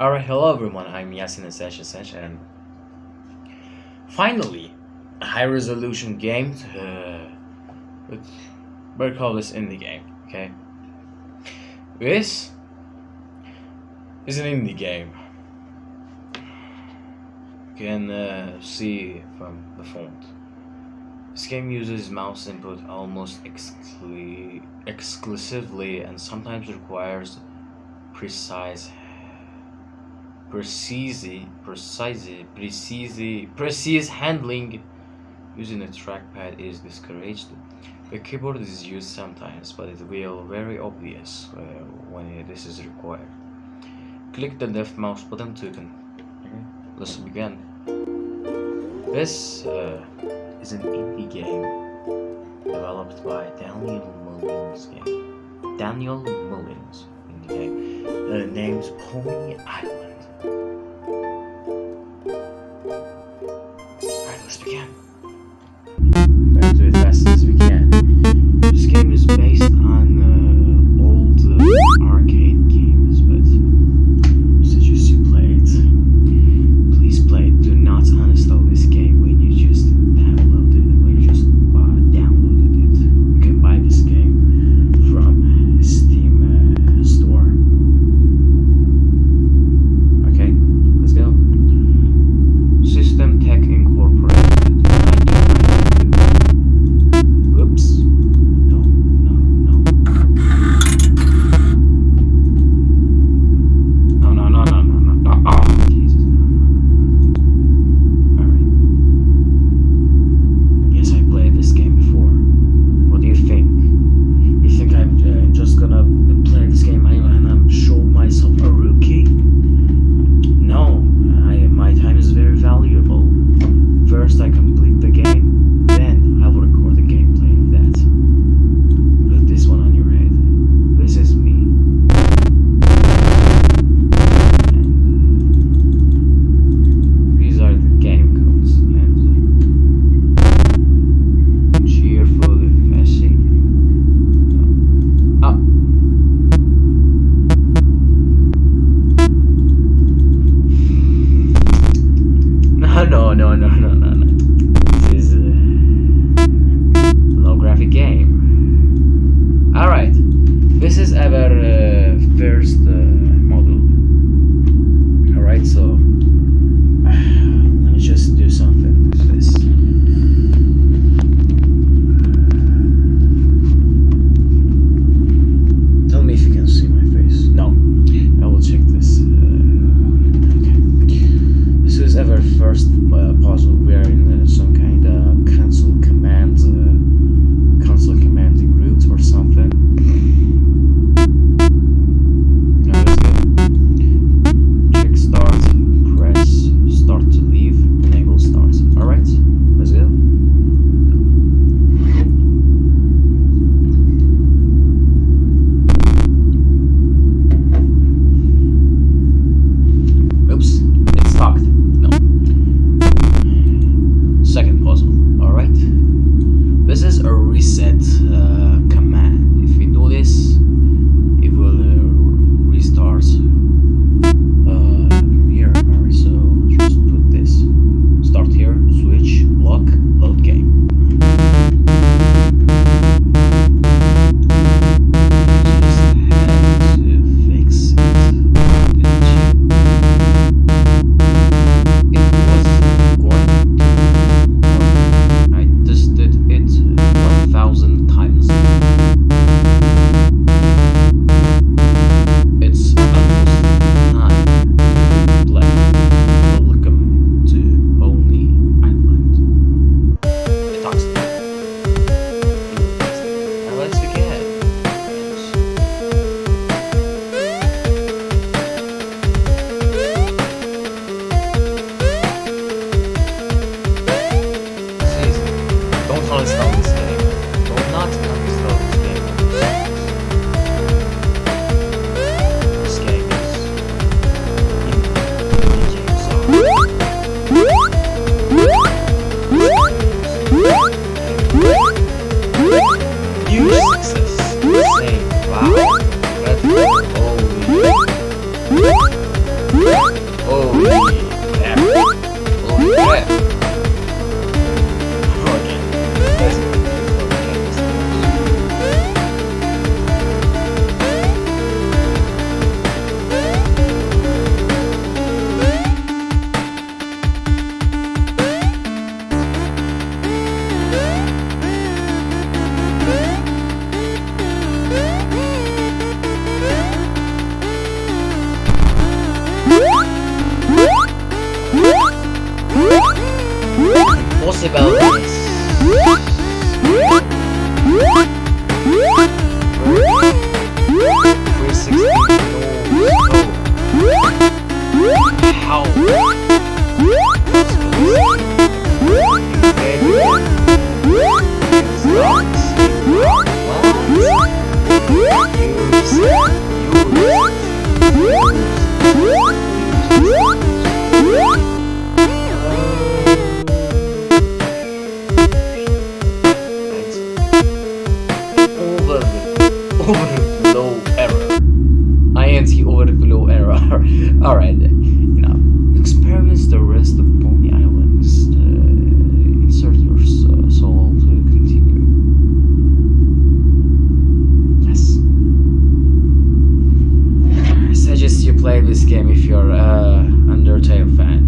Alright, hello everyone, I'm Yasin Asesh and finally, a high resolution game with, better call this indie game, okay? This is an indie game. You can uh, see from the font. This game uses mouse input almost exclu exclusively and sometimes requires precise precise, precise, precise, precise handling using a trackpad is discouraged. The keyboard is used sometimes, but it will very obvious uh, when this is required. Click the left mouse button to con okay. Let's begin. This uh, is an indie game developed by Daniel Mullins game. Daniel Mullins in the game. The name's Pony Island. First play this game if you're a Undertale fan.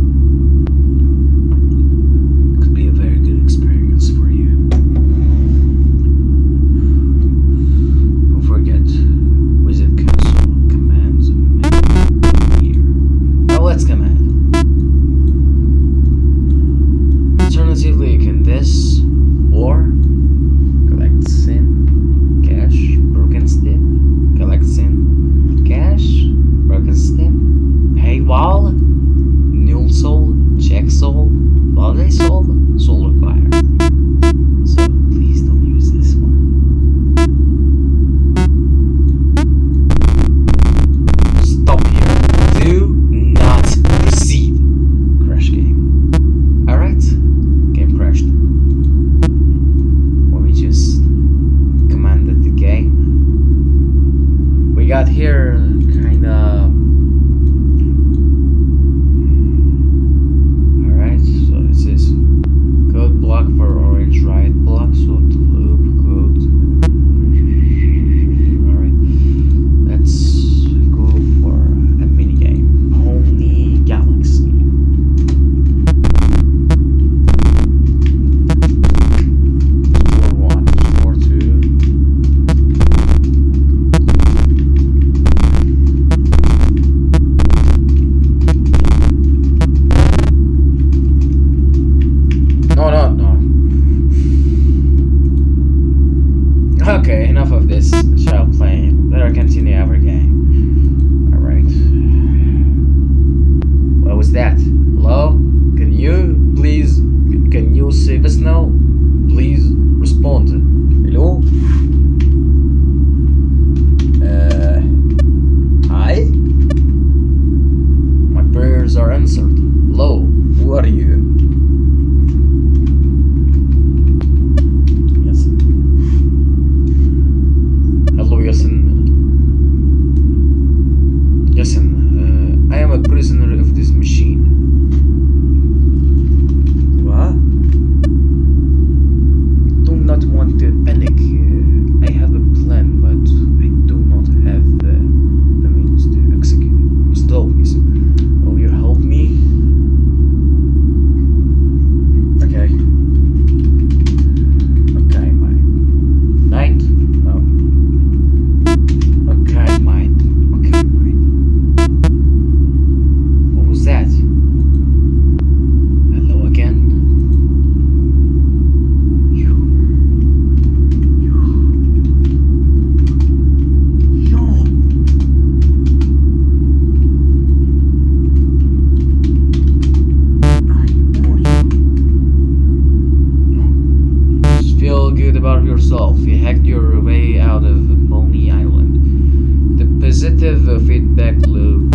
It is a feedback loop.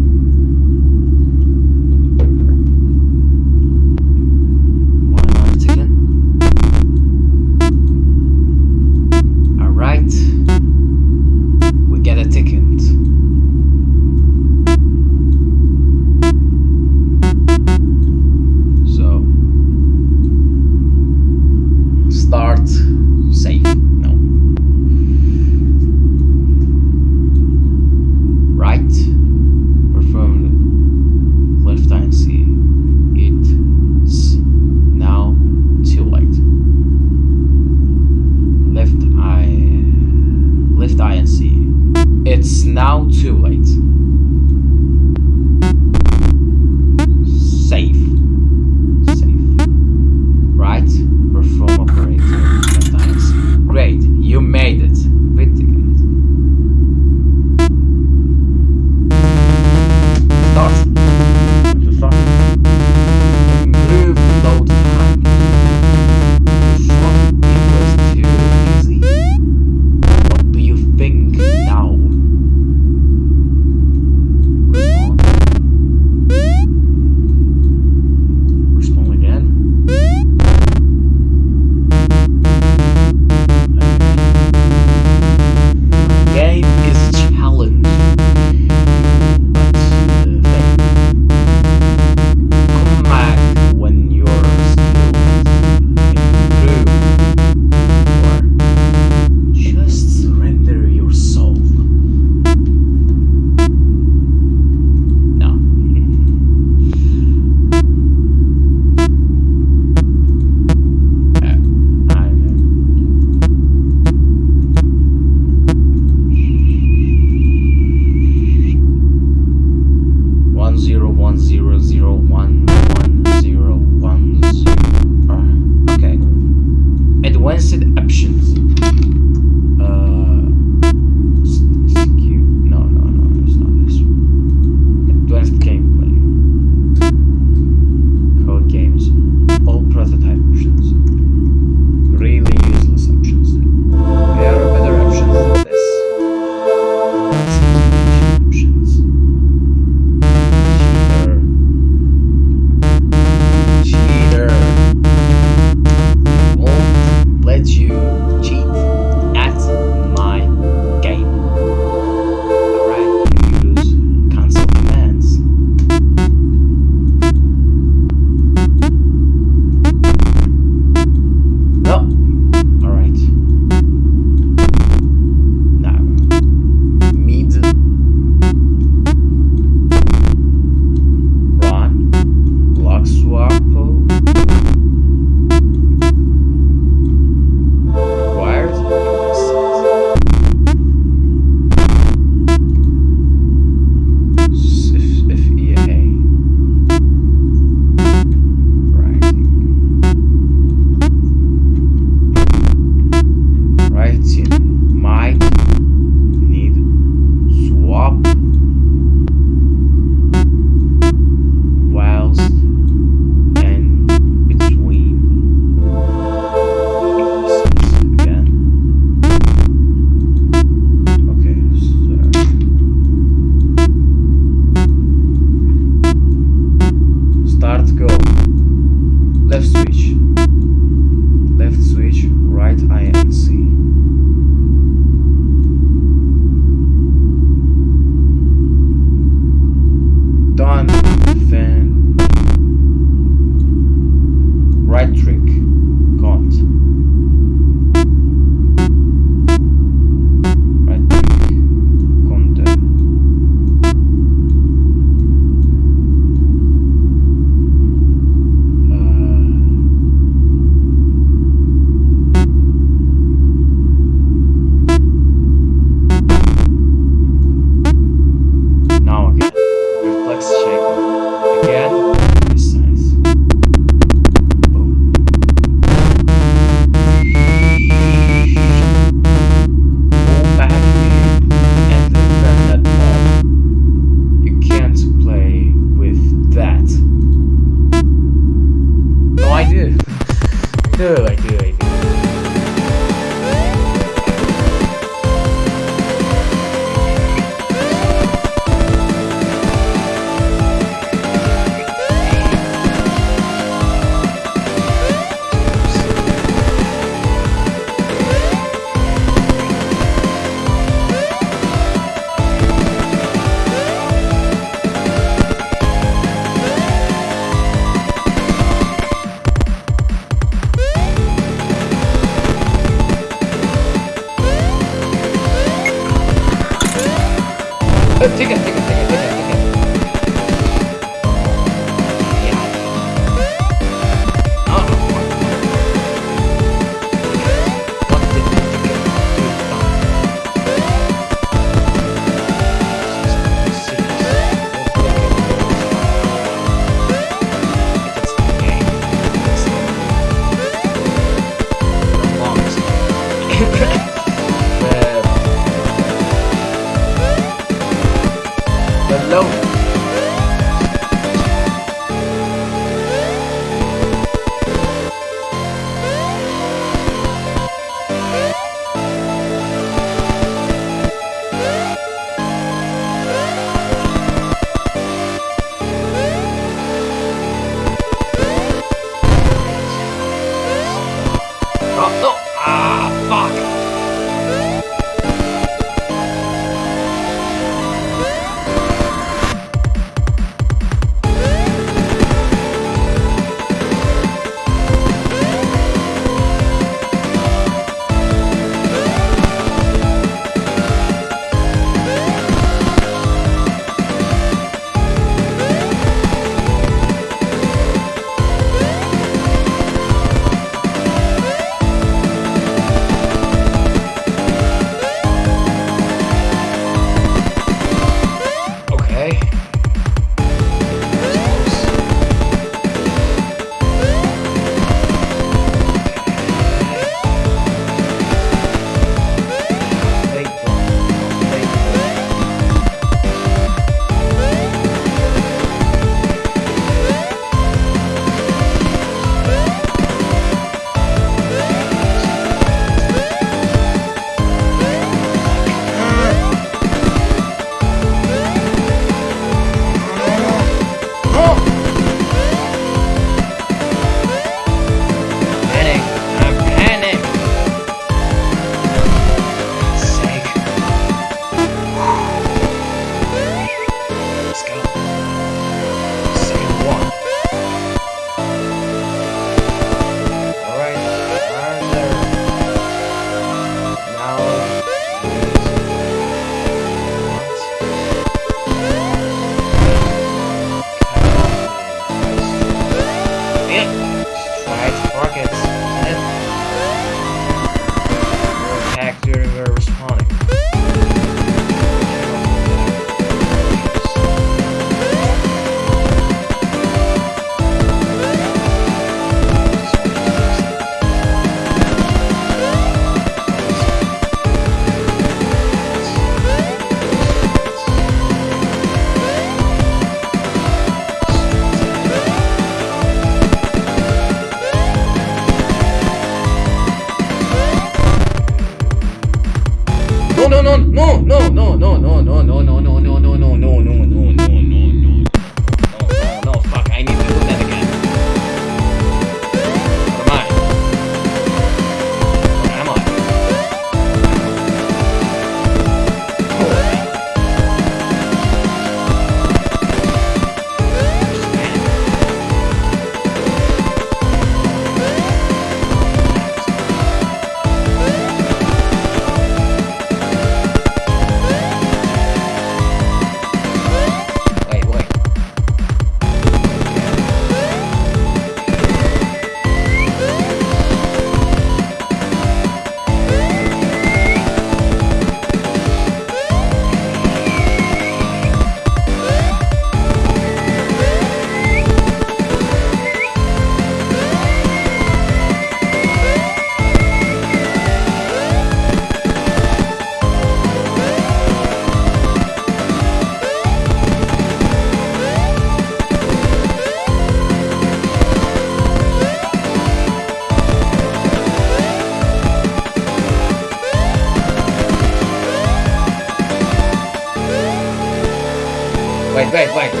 Wait, wait,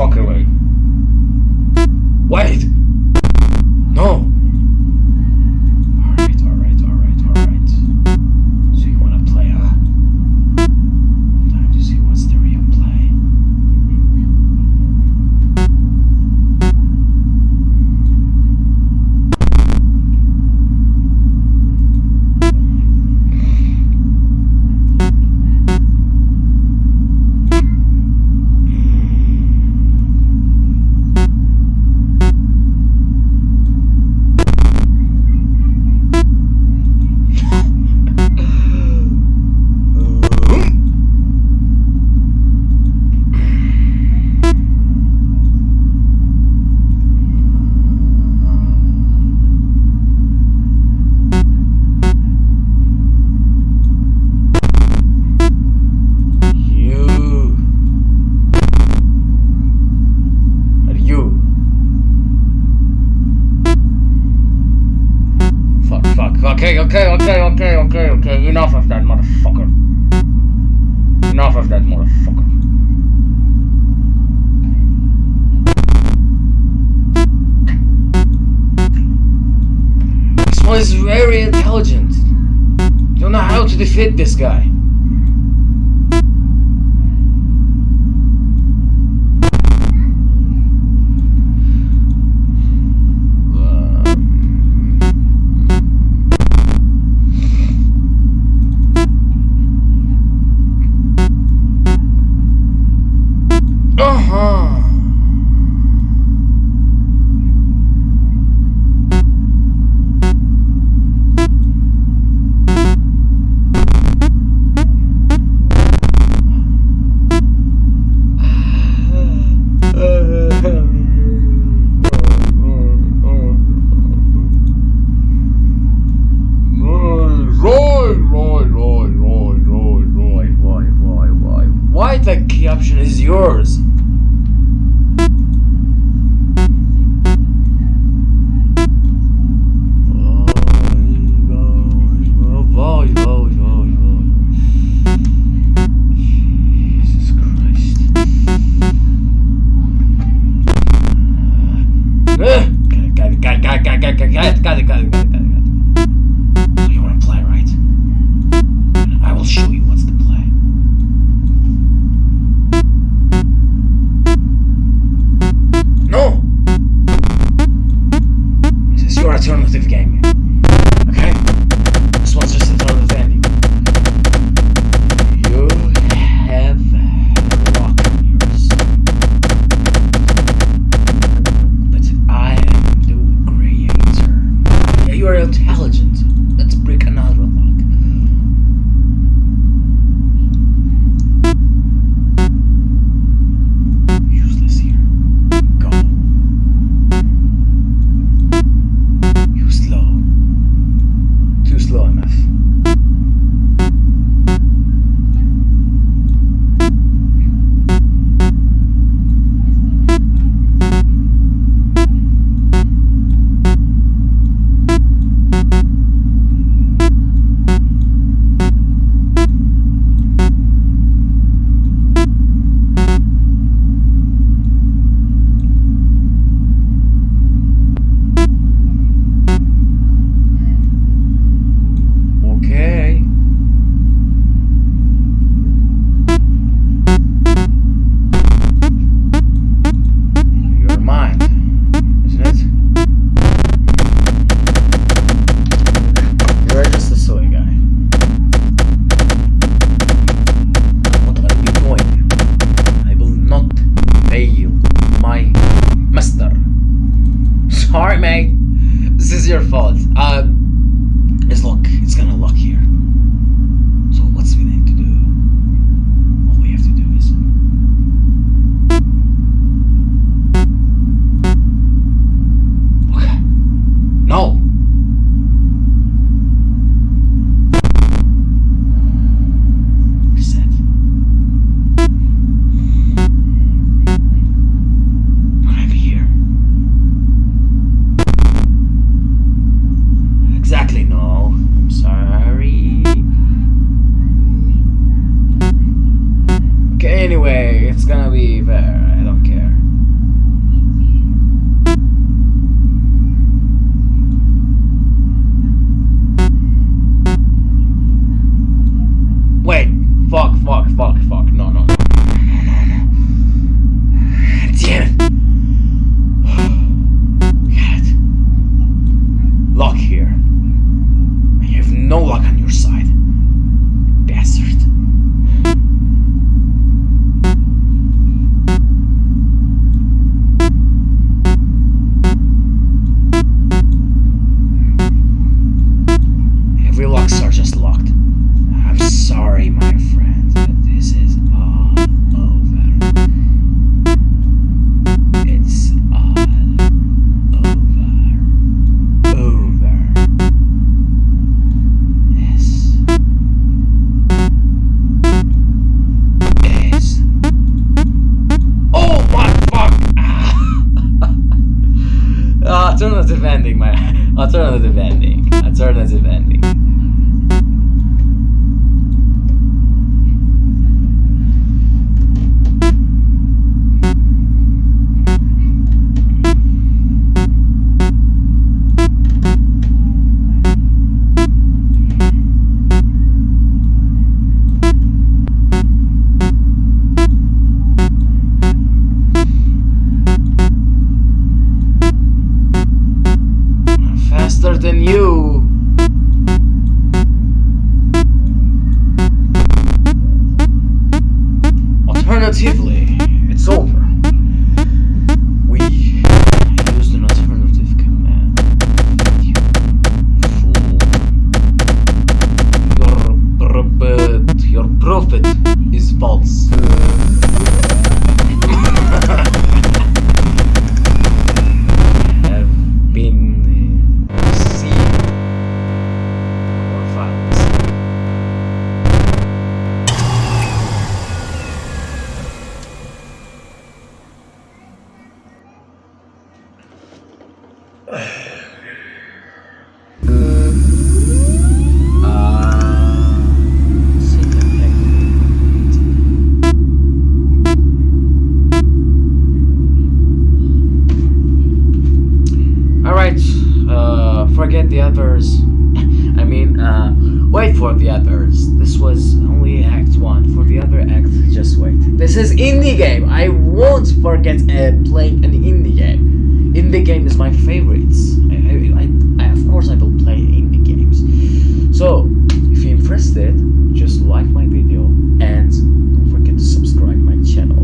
fuck. Wait! okay, okay, okay, okay, okay. Enough of that, motherfucker. Enough of that, motherfucker. This one is very intelligent. Don't know how to defeat this guy. Alright, mate. This is your fault. Uh, it's look. It's gonna look here. Forget the others. I mean, uh, wait for the others. This was only Act 1. For the other act, just wait. This is indie game. I won't forget uh, playing an indie game. Indie game is my favorites. I, I, I, of course, I will play indie games. So, if you're interested, just like my video and don't forget to subscribe my channel.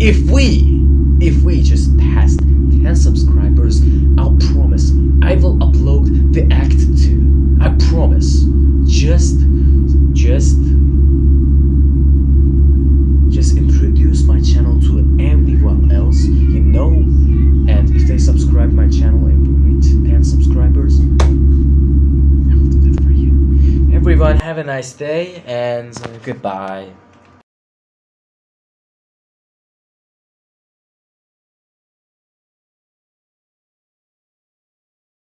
If we, if we just passed 10 subscribers, I'll promise I will upload the act 2. I promise. Just, just, just introduce my channel to everyone else you know. And if they subscribe my channel and we reach 10 subscribers, I will do that for you. Everyone, have a nice day and goodbye.